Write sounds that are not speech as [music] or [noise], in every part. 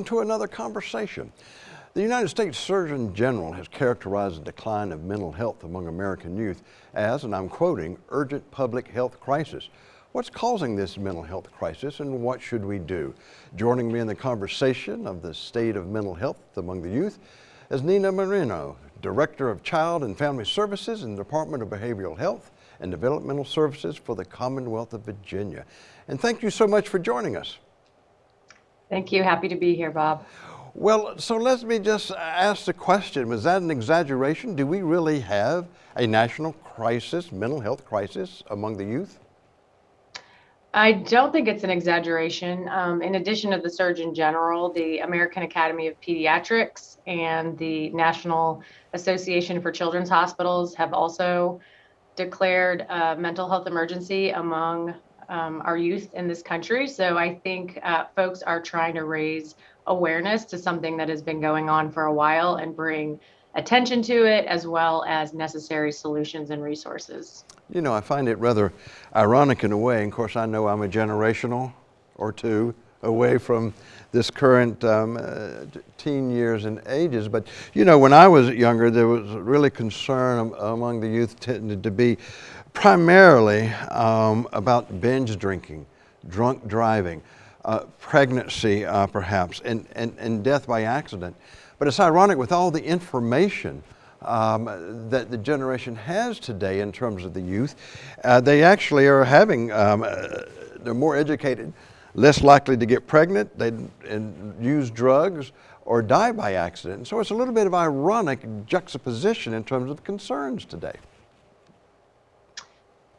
welcome to another conversation. The United States Surgeon General has characterized the decline of mental health among American youth as, and I'm quoting, urgent public health crisis. What's causing this mental health crisis and what should we do? Joining me in the conversation of the state of mental health among the youth is Nina Marino, Director of Child and Family Services in the Department of Behavioral Health and Developmental Services for the Commonwealth of Virginia. And thank you so much for joining us. Thank you. Happy to be here, Bob. Well, so let me just ask the question, was that an exaggeration? Do we really have a national crisis, mental health crisis among the youth? I don't think it's an exaggeration. Um, in addition to the Surgeon General, the American Academy of Pediatrics and the National Association for Children's Hospitals have also declared a mental health emergency among um, our youth in this country. So I think uh, folks are trying to raise awareness to something that has been going on for a while and bring attention to it as well as necessary solutions and resources. You know, I find it rather ironic in a way. Of course, I know I'm a generational or two away from this current um, uh, teen years and ages. But, you know, when I was younger, there was really concern among the youth tended to be primarily um, about binge drinking, drunk driving, uh, pregnancy uh, perhaps, and, and, and death by accident. But it's ironic with all the information um, that the generation has today in terms of the youth, uh, they actually are having, um, uh, they're more educated, less likely to get pregnant, they use drugs, or die by accident. So it's a little bit of ironic juxtaposition in terms of concerns today.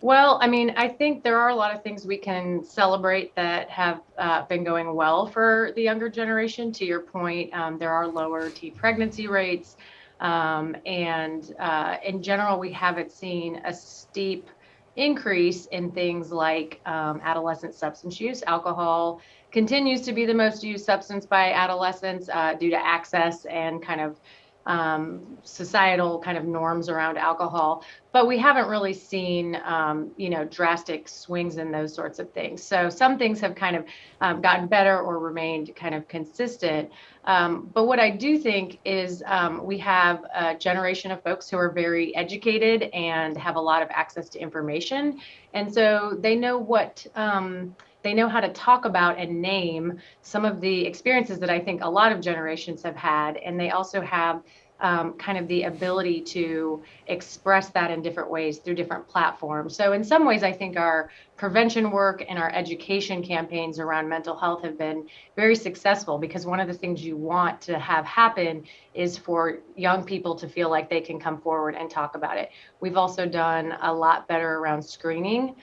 Well, I mean, I think there are a lot of things we can celebrate that have uh, been going well for the younger generation. To your point, um, there are lower teen pregnancy rates. Um, and uh, in general, we haven't seen a steep increase in things like um, adolescent substance use. Alcohol continues to be the most used substance by adolescents uh, due to access and kind of um, societal kind of norms around alcohol, but we haven't really seen, um, you know, drastic swings in those sorts of things. So some things have kind of um, gotten better or remained kind of consistent. Um, but what I do think is um, we have a generation of folks who are very educated and have a lot of access to information, and so they know what um, they know how to talk about and name some of the experiences that I think a lot of generations have had. And they also have um, kind of the ability to express that in different ways through different platforms. So, in some ways, I think our prevention work and our education campaigns around mental health have been very successful because one of the things you want to have happen is for young people to feel like they can come forward and talk about it. We've also done a lot better around screening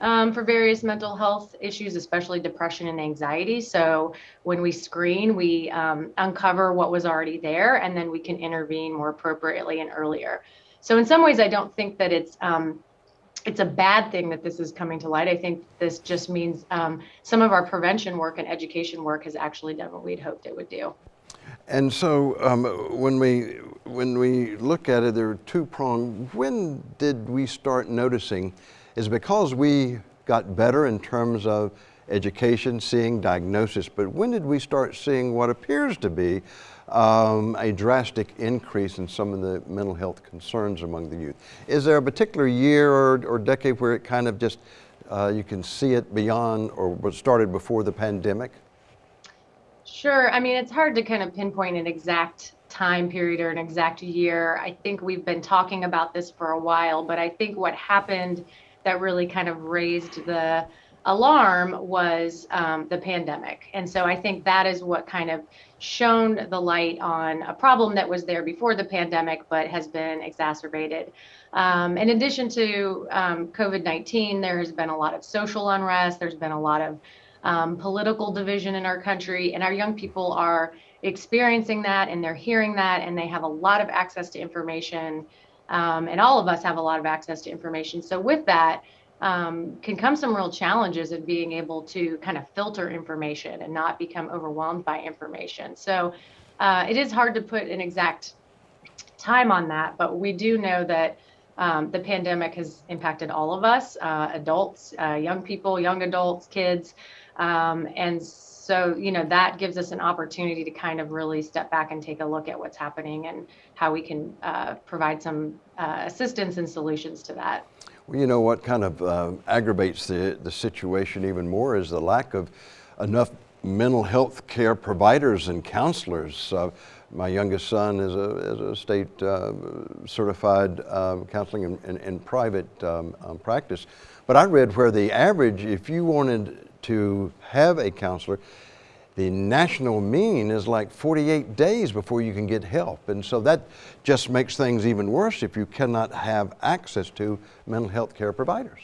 um, for various mental health issues, especially depression and anxiety. So when we screen, we um, uncover what was already there, and then we can intervene more appropriately and earlier. So in some ways, I don't think that it's um, it's a bad thing that this is coming to light. I think this just means um, some of our prevention work and education work has actually done what we'd hoped it would do. And so um, when we when we look at it, there are two pronged. When did we start noticing? Is because we got better in terms of education, seeing diagnosis, but when did we start seeing what appears to be um, a drastic increase in some of the mental health concerns among the youth? Is there a particular year or, or decade where it kind of just, uh, you can see it beyond or started before the pandemic? Sure. I mean, it's hard to kind of pinpoint an exact time period or an exact year. I think we've been talking about this for a while, but I think what happened that really kind of raised the alarm was um, the pandemic. And so I think that is what kind of shone the light on a problem that was there before the pandemic, but has been exacerbated. Um, in addition to um, COVID 19, there has been a lot of social unrest, there's been a lot of um, political division in our country, and our young people are experiencing that and they're hearing that, and they have a lot of access to information um, and all of us have a lot of access to information. So with that um, can come some real challenges of being able to kind of filter information and not become overwhelmed by information. So uh, it is hard to put an exact time on that, but we do know that um, the pandemic has impacted all of us, uh, adults, uh, young people, young adults, kids. Um, and so, you know, that gives us an opportunity to kind of really step back and take a look at what's happening and how we can uh, provide some uh, assistance and solutions to that. Well, you know what kind of uh, aggravates the, the situation even more is the lack of enough mental health care providers and counselors. My youngest son is a, is a state uh, certified um, counseling in, in, in private um, um, practice. But I read where the average, if you wanted to have a counselor, the national mean is like 48 days before you can get help. And so that just makes things even worse if you cannot have access to mental health care providers.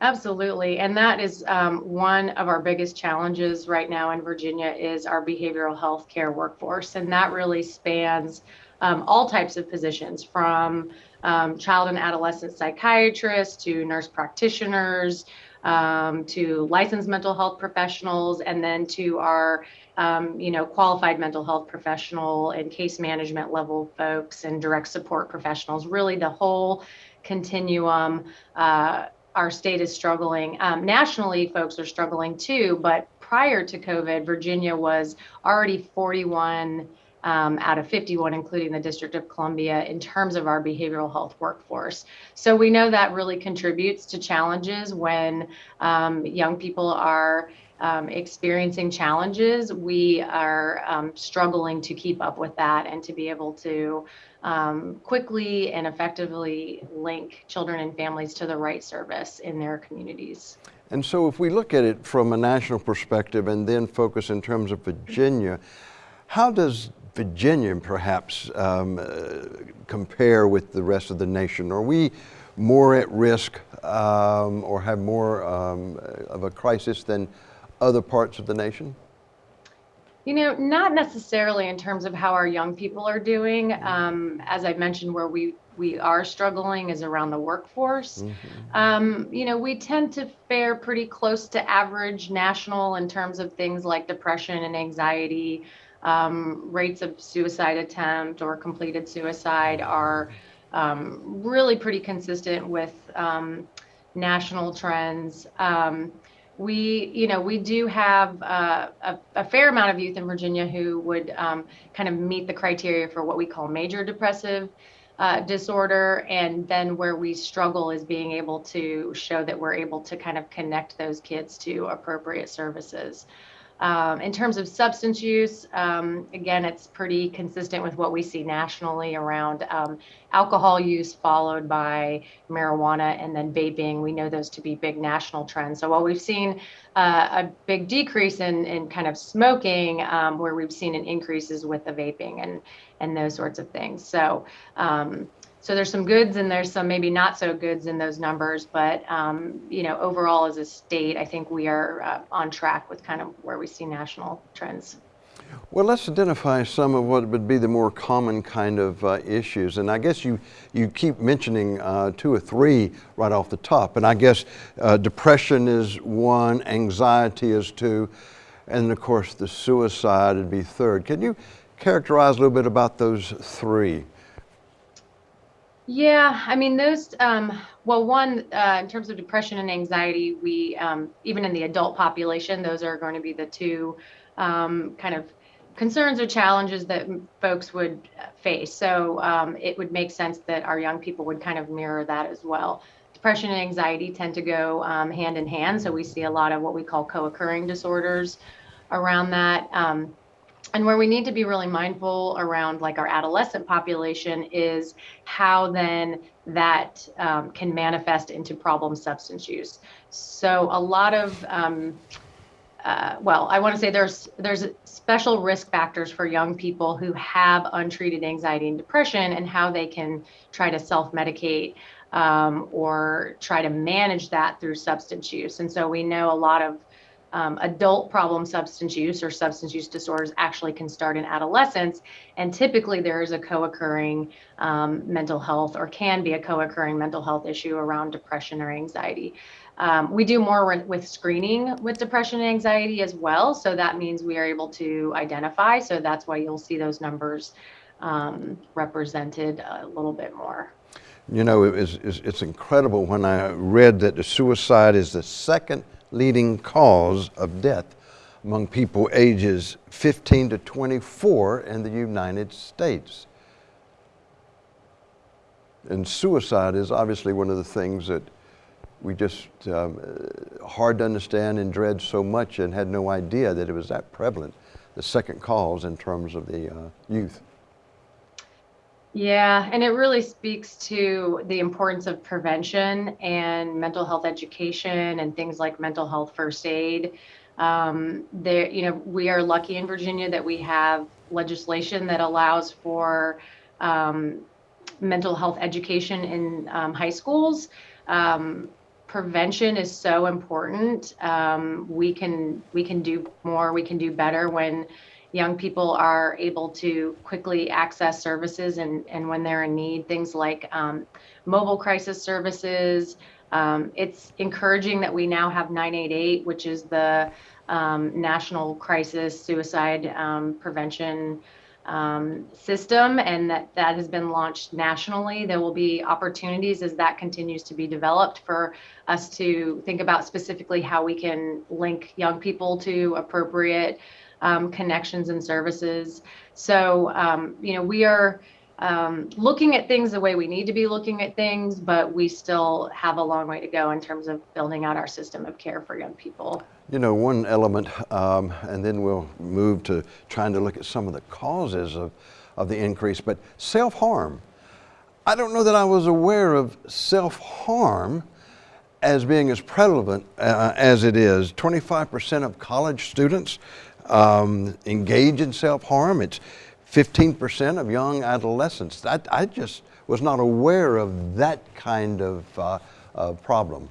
Absolutely, and that is um, one of our biggest challenges right now in Virginia is our behavioral health care workforce, and that really spans um, all types of positions from um, child and adolescent psychiatrists to nurse practitioners um, to licensed mental health professionals, and then to our um, you know qualified mental health professional and case management level folks and direct support professionals. Really, the whole continuum. Uh, our state is struggling. Um, nationally, folks are struggling too, but prior to COVID, Virginia was already 41 um, out of 51, including the District of Columbia, in terms of our behavioral health workforce. So we know that really contributes to challenges when um, young people are um, experiencing challenges, we are um, struggling to keep up with that and to be able to um, quickly and effectively link children and families to the right service in their communities. And so, if we look at it from a national perspective and then focus in terms of Virginia, how does Virginia perhaps um, uh, compare with the rest of the nation? Are we more at risk um, or have more um, of a crisis than other parts of the nation? You know, not necessarily in terms of how our young people are doing. Um, as I mentioned, where we we are struggling is around the workforce. Mm-hmm. Um, you know, we tend to fare pretty close to average national in terms of things like depression and anxiety. Um, rates of suicide attempt or completed suicide are um, really pretty consistent with um, national trends. Um, we, you know, we do have uh, a, a, fair amount of youth in Virginia who would um, kind of meet the criteria for what we call major depressive uh, disorder. And then where we struggle is being able to show that we're able to kind of connect those kids to appropriate services. Um, in terms of substance use, um, again, it's pretty consistent with what we see nationally around um, alcohol use, followed by marijuana and then vaping. We know those to be big national trends. So while we've seen uh, a big decrease in, in kind of smoking, um, where we've seen an increases with the vaping and and those sorts of things. So um, so there's some goods and there's some maybe not so goods in those numbers, but um, you know, overall as a state, I think we are uh, on track with kind of where we see national trends. Well, let's identify some of what would be the more common kind of uh, issues. And I guess you, you keep mentioning uh, two or three right off the top. And I guess uh, depression is one, anxiety is two, and of course the suicide would be third. Can you characterize a little bit about those three? Yeah, I mean those. Um, well, one uh, in terms of depression and anxiety, we um, even in the adult population, those are going to be the two um, kind of concerns or challenges that folks would face. So um, it would make sense that our young people would kind of mirror that as well. Depression and anxiety tend to go um, hand in hand, so we see a lot of what we call co-occurring disorders around that. Um, and where we need to be really mindful around like our adolescent population is how then that um, can manifest into problem substance use. So a lot of um, uh, well i want to say there's there's special risk factors for young people who have untreated anxiety and depression and how they can try to self-medicate um, or try to manage that through substance use. And so we know a lot of um, adult problem substance use or substance use disorders actually can start in adolescence. And typically there is a co occurring um, mental health or can be a co occurring mental health issue around depression or anxiety. Um, we do more with screening with depression and anxiety as well. So that means we are able to identify. So that's why you'll see those numbers um, represented a little bit more. You know, it's, it's incredible when I read that the suicide is the second leading cause of death among people ages 15 to 24 in the United States. And suicide is obviously one of the things that we just um, hard to understand and dread so much and had no idea that it was that prevalent, the second cause in terms of the uh, youth. Yeah, and it really speaks to the importance of prevention and mental health education and things like mental health first aid. Um, there, you know, we are lucky in Virginia that we have legislation that allows for um, mental health education in um, high schools. Um, prevention is so important. Um, we can we can do more. We can do better when young people are able to quickly access services and, and when they're in need, things like um, mobile crisis services. Um, it's encouraging that we now have 988, which is the um, national crisis suicide um, prevention um, system, and that that has been launched nationally. There will be opportunities as that continues to be developed for us to think about specifically how we can link young people to appropriate um, connections and services. So, um, you know, we are um, looking at things the way we need to be looking at things, but we still have a long way to go in terms of building out our system of care for young people. You know, one element, um, and then we'll move to trying to look at some of the causes of, of the increase, but self harm. I don't know that I was aware of self harm as being as prevalent uh, as it is. 25% of college students um, engage in self harm. It's 15% of young adolescents. I, I, just was not aware of that kind of uh, uh, problem.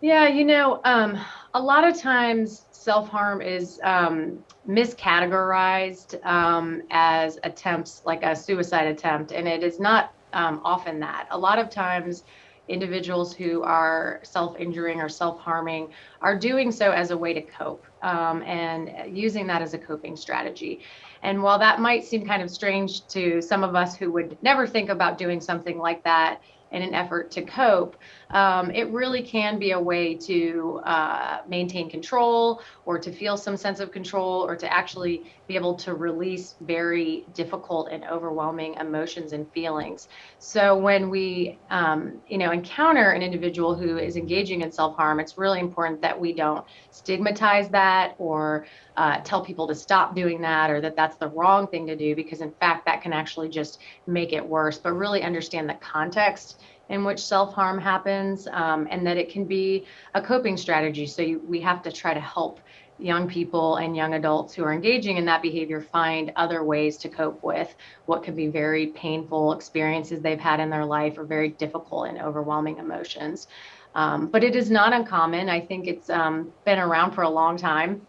Yeah, you know, um, a lot of times self harm is um, miscategorized um, as attempts, like a suicide attempt, and it is not um, often that. A lot of times, individuals who are self injuring or self harming are doing so as a way to cope um, and using that as a coping strategy. And while that might seem kind of strange to some of us who would never think about doing something like that, in an effort to cope, um, it really can be a way to uh, maintain control or to feel some sense of control or to actually be able to release very difficult and overwhelming emotions and feelings. So when we, um, you know, encounter an individual who is engaging in self-harm, it's really important that we don't stigmatize that or uh, tell people to stop doing that or that that's the wrong thing to do because in fact that can actually just make it worse but really understand the context in which self-harm happens um, and that it can be a coping strategy. So you, we have to try to help young people and young adults who are engaging in that behavior find other ways to cope with what could be very painful experiences they've had in their life or very difficult and overwhelming emotions. Um, but it is not uncommon. I think it's um, been around for a long time.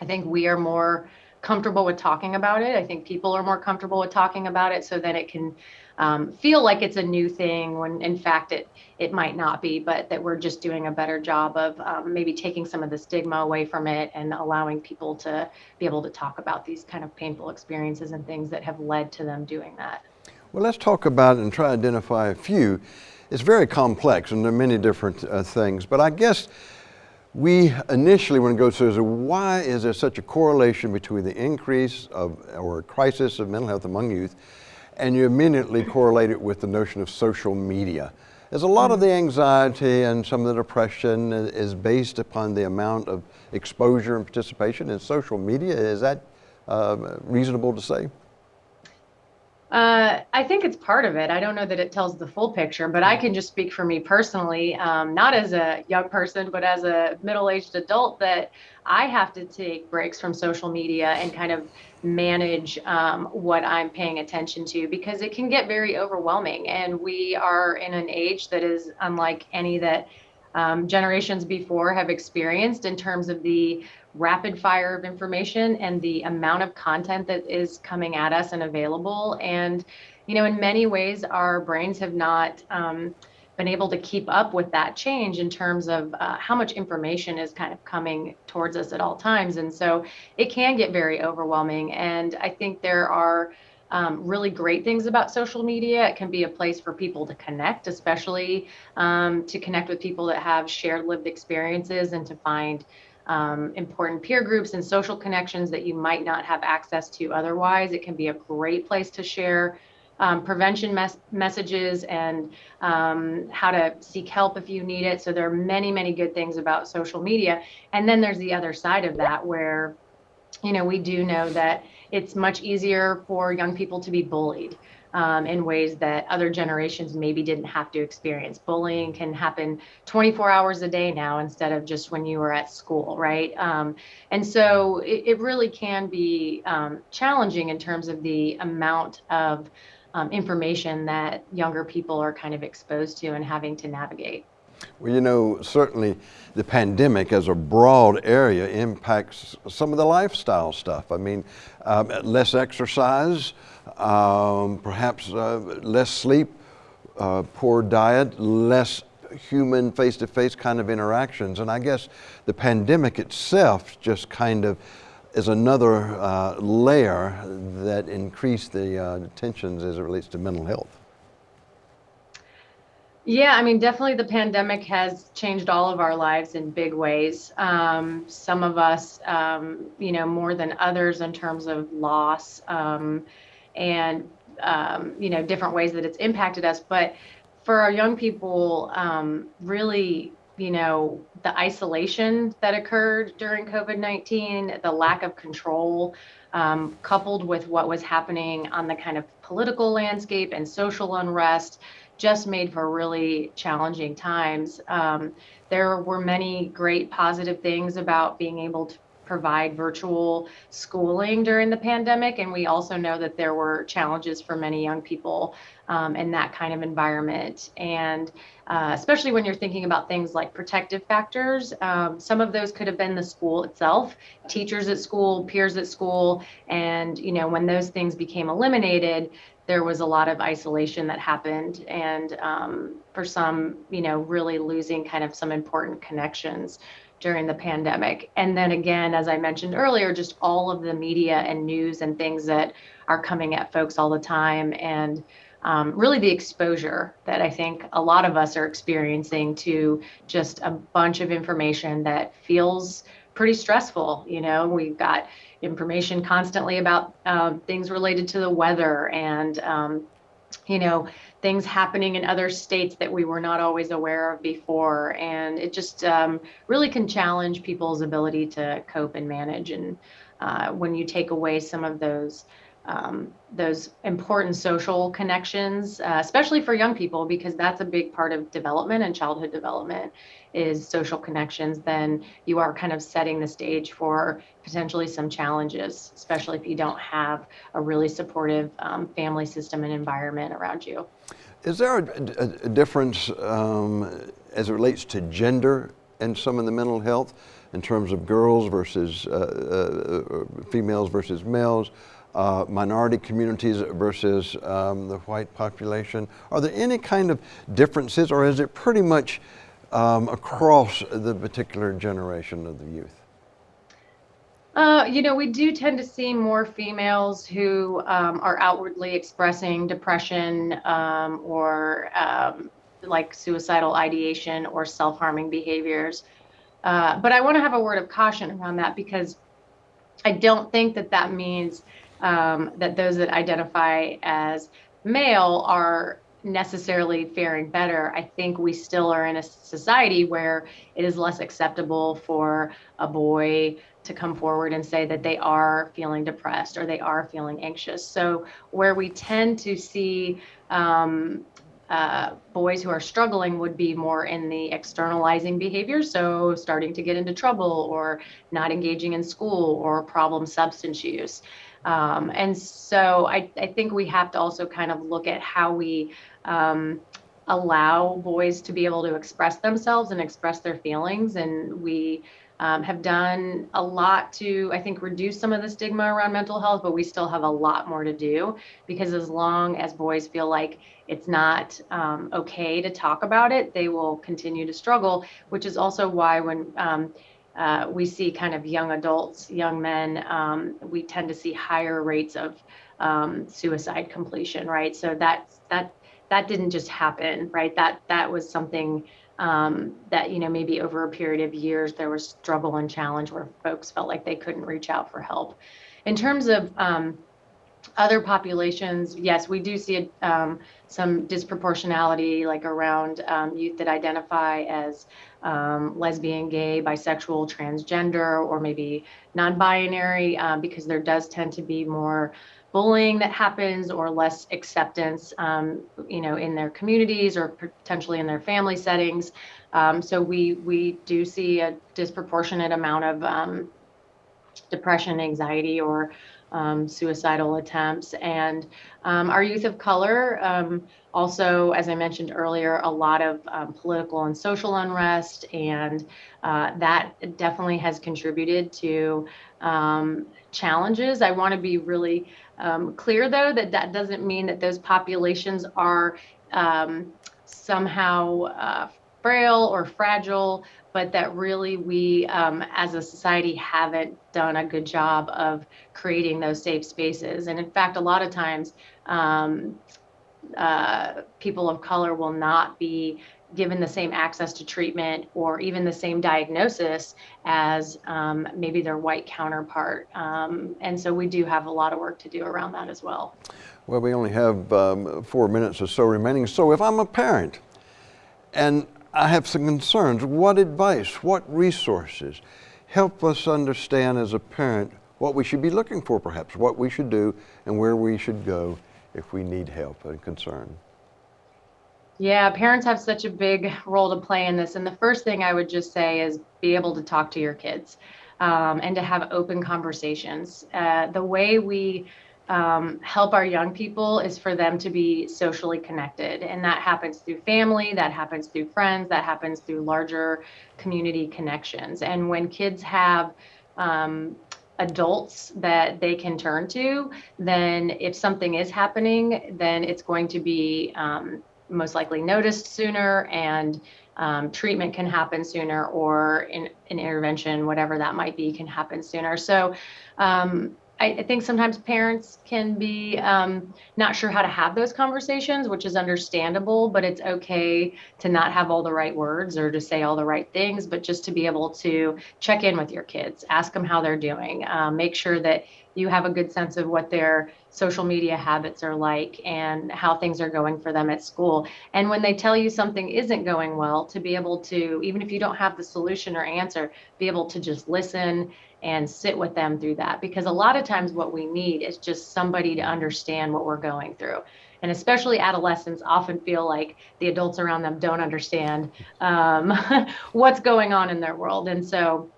I think we are more comfortable with talking about it. I think people are more comfortable with talking about it so that it can um, feel like it's a new thing when in fact it it might not be, but that we're just doing a better job of um, maybe taking some of the stigma away from it and allowing people to be able to talk about these kind of painful experiences and things that have led to them doing that. Well, let's talk about and try to identify a few. It's very complex and there are many different uh, things, but I guess we initially want to go through why is there such a correlation between the increase of or crisis of mental health among youth and you immediately correlate it with the notion of social media. There's a lot of the anxiety and some of the depression is based upon the amount of exposure and participation in social media. Is that uh, reasonable to say? Uh, I think it's part of it. I don't know that it tells the full picture, but I can just speak for me personally, um, not as a young person, but as a middle aged adult, that I have to take breaks from social media and kind of manage um, what I'm paying attention to because it can get very overwhelming. And we are in an age that is unlike any that um, generations before have experienced in terms of the rapid fire of information and the amount of content that is coming at us and available. And, you know, in many ways, our brains have not um, been able to keep up with that change in terms of uh, how much information is kind of coming towards us at all times. And so it can get very overwhelming. And I think there are um, really great things about social media. It can be a place for people to connect, especially um, to connect with people that have shared lived experiences and to find um, important peer groups and social connections that you might not have access to otherwise. It can be a great place to share um, prevention mes- messages and um, how to seek help if you need it. So there are many, many good things about social media. And then there's the other side of that where, you know, we do know that it's much easier for young people to be bullied um, in ways that other generations maybe didn't have to experience. Bullying can happen 24 hours a day now instead of just when you were at school, right? Um, and so it, it, really can be um, challenging in terms of the amount of um, information that younger people are kind of exposed to and having to navigate. Well, you know, certainly the pandemic as a broad area impacts some of the lifestyle stuff. I mean, um, less exercise, um, perhaps uh, less sleep, uh, poor diet, less human face to face kind of interactions. And I guess the pandemic itself just kind of is another uh, layer that increased the uh, tensions as it relates to mental health. Yeah, I mean, definitely the pandemic has changed all of our lives in big ways. Um, some of us, um, you know, more than others in terms of loss um, and, um, you know, different ways that it's impacted us. But for our young people, um, really, you know, the isolation that occurred during COVID 19, the lack of control, um, coupled with what was happening on the kind of political landscape and social unrest just made for really challenging times. Um, there were many great positive things about being able to provide virtual schooling during the pandemic. And we also know that there were challenges for many young people um, in that kind of environment. And uh, especially when you're thinking about things like protective factors, um, some of those could have been the school itself, teachers at school, peers at school. And, you know, when those things became eliminated, there was a lot of isolation that happened and um, for some you know really losing kind of some important connections during the pandemic. And then again as i mentioned earlier just all of the media and news and things that are coming at folks all the time and um, really the exposure that i think a lot of us are experiencing to just a bunch of information that feels pretty stressful you know? We've got information constantly about um, things related to the weather and um, you know things happening in other states that we were not always aware of before. And it just um, really can challenge people's ability to cope and manage. And uh, when you take away some of those um, those important social connections, uh, especially for young people, because that's a big part of development and childhood development is social connections, then you are kind of setting the stage for potentially some challenges, especially if you don't have a really supportive um, family system and environment around you. Is there a, a, a difference um, as it relates to gender and some of the mental health in terms of girls versus uh, uh, females versus males? Uh, minority communities versus um, the white population? Are there any kind of differences, or is it pretty much um, across the particular generation of the youth? Uh, you know, we do tend to see more females who um, are outwardly expressing depression um, or um, like suicidal ideation or self harming behaviors. Uh, but I want to have a word of caution around that because I don't think that that means um, that those that identify as male are necessarily faring better. I think we still are in a society where it is less acceptable for a boy to come forward and say that they are feeling depressed or they are feeling anxious. So, where we tend to see um, uh, boys who are struggling would be more in the externalizing behavior. So, starting to get into trouble or not engaging in school or problem substance use. Um, and so I, I, think we have to also kind of look at how we um, allow boys to be able to express themselves and express their feelings. And we um, have done a lot to, I think, reduce some of the stigma around mental health, but we still have a lot more to do because as long as boys feel like it's not um, okay to talk about it, they will continue to struggle, which is also why when um, uh, we see kind of young adults, young men, um, we tend to see higher rates of um, suicide completion, right? So that that that didn't just happen, right? That that was something um, that you know maybe over a period of years there was struggle and challenge where folks felt like they couldn't reach out for help. In terms of um, other populations, yes, we do see um, some disproportionality, like around um, youth that identify as um, lesbian, gay, bisexual, transgender, or maybe non-binary, um, because there does tend to be more bullying that happens or less acceptance, um, you know, in their communities or potentially in their family settings. Um, so we we do see a disproportionate amount of depression, anxiety, or um, suicidal attempts. And um, our youth of color, um, also, as I mentioned earlier, a lot of um, political and social unrest, and uh, that definitely has contributed to um, challenges. I want to be really um, clear, though, that that doesn't mean that those populations are somehow uh, frail or fragile, but that really we um, as a society haven't done a good job of creating those safe spaces. And in fact, a lot of times, um, uh, people of color will not be given the same access to treatment or even the same diagnosis as um, maybe their white counterpart. Um, and so we do have a lot of work to do around that as well. Well, we only have um, four minutes or so remaining. So if I'm a parent and I have some concerns. What advice, what resources help us understand as a parent what we should be looking for, perhaps, what we should do, and where we should go if we need help and concern? Yeah, parents have such a big role to play in this. And the first thing I would just say is be able to talk to your kids um, and to have open conversations. Uh, the way we um, help our young people is for them to be socially connected. And that happens through family, that happens through friends, that happens through larger community connections. And when kids have um, adults that they can turn to, then if something is happening, then it's going to be um, most likely noticed sooner and um, treatment can happen sooner or in, an intervention, whatever that might be, can happen sooner. So um, I, I think sometimes parents can be um, not sure how to have those conversations, which is understandable, but it's okay to not have all the right words or to say all the right things, but just to be able to check in with your kids, ask them how they're doing, um, make sure that you have a good sense of what their social media habits are like and how things are going for them at school. And when they tell you something isn't going well, to be able to, even if you don't have the solution or answer, be able to just listen and sit with them through that. Because a lot of times, what we need is just somebody to understand what we're going through. And especially adolescents often feel like the adults around them don't understand um, [laughs] what's going on in their world. And so,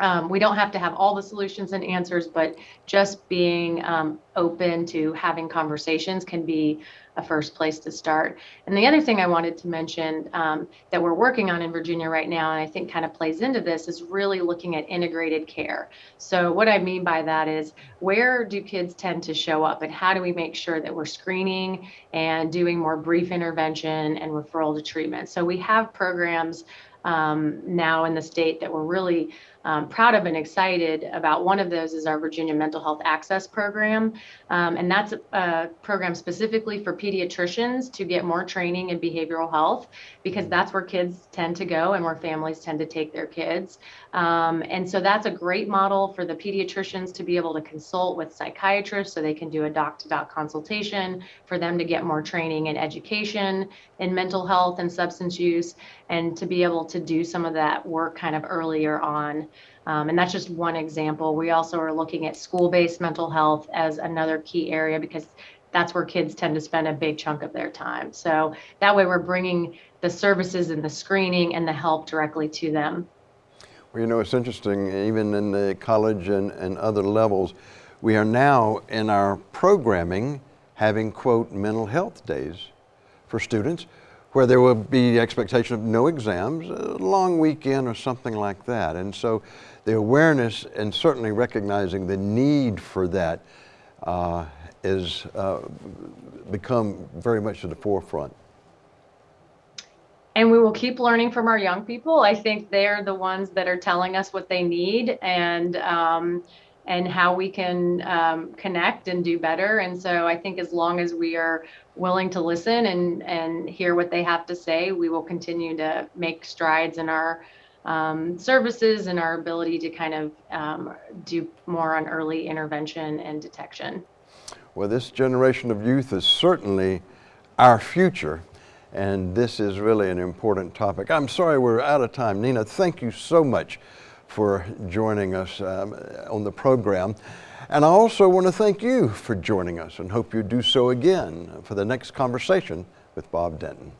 um, we don't have to have all the solutions and answers, but just being um, open to having conversations can be a first place to start. And the other thing I wanted to mention um, that we're working on in Virginia right now, and I think kind of plays into this, is really looking at integrated care. So, what I mean by that is where do kids tend to show up, and how do we make sure that we're screening and doing more brief intervention and referral to treatment? So, we have programs um, now in the state that we're really um, proud of and excited about. One of those is our Virginia Mental Health Access Program, um, and that's a, a, program specifically for pediatricians to get more training in behavioral health because that's where kids tend to go and where families tend to take their kids. Um, and so that's a great model for the pediatricians to be able to consult with psychiatrists so they can do a doc to doc consultation for them to get more training and education in mental health and substance use and to be able to do some of that work kind of earlier on. Um, and that's just one example. We also are looking at school based mental health as another key area because that's where kids tend to spend a big chunk of their time. So that way we're bringing the services and the screening and the help directly to them. Well, you know, it's interesting, even in the college and, and other levels, we are now in our programming having, quote, mental health days for students where there will be the expectation of no exams, a long weekend or something like that. And so the awareness and certainly recognizing the need for that uh, is uh, become very much to the forefront. And we will keep learning from our young people. I think they're the ones that are telling us what they need and um, and how we can um, connect and do better. And so I think as long as we are willing to listen and, and hear what they have to say, we will continue to make strides in our um, services and our ability to kind of um, do more on early intervention and detection. Well, this generation of youth is certainly our future, and this is really an important topic. I'm sorry we're out of time. Nina, thank you so much for joining us um, on the program. And I also want to thank you for joining us and hope you do so again for the next conversation with Bob Denton.